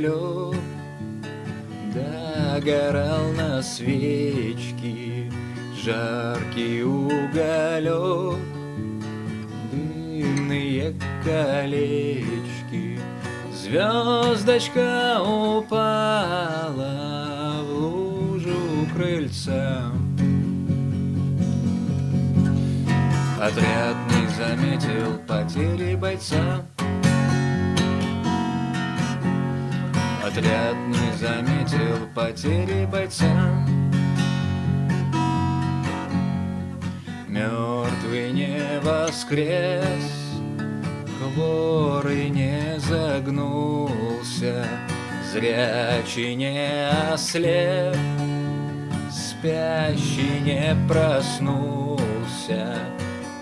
уголек Догорал на свечке Жаркий уголек. Дымные колечки Звездочка упала в лужу крыльца. Отряд не заметил потери бойца Отряд не заметил потери бойца. Мертвый не воскрес Хворый не загнулся Зрячий не ослеп Спящий не проснулся.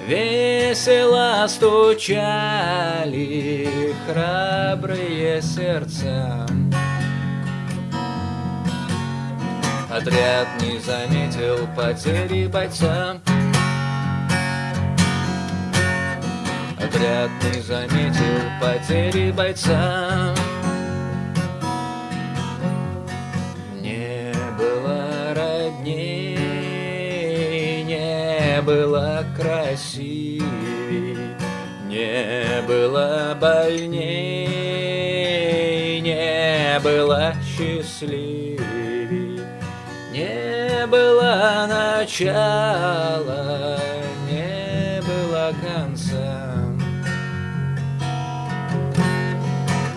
Весело стучали храбрые сердца Отряд не заметил потери бойца. Отряд не заметил потери бойца. Не было родней, не было красивей Не было больней, не было счастливей Не было начала, не было конца.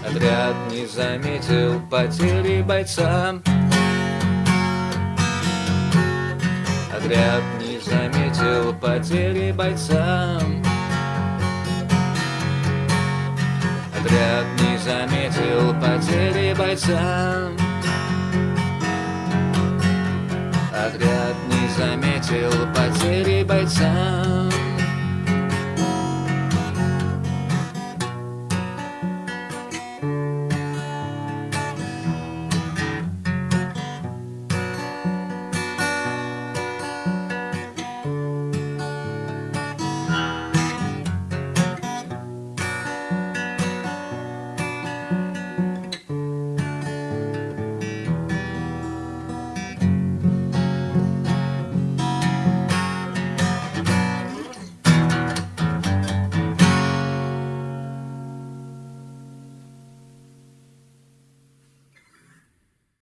Отряд не заметил потери бойца. Отряд не заметил потери бойца. Отряд не заметил потери бойца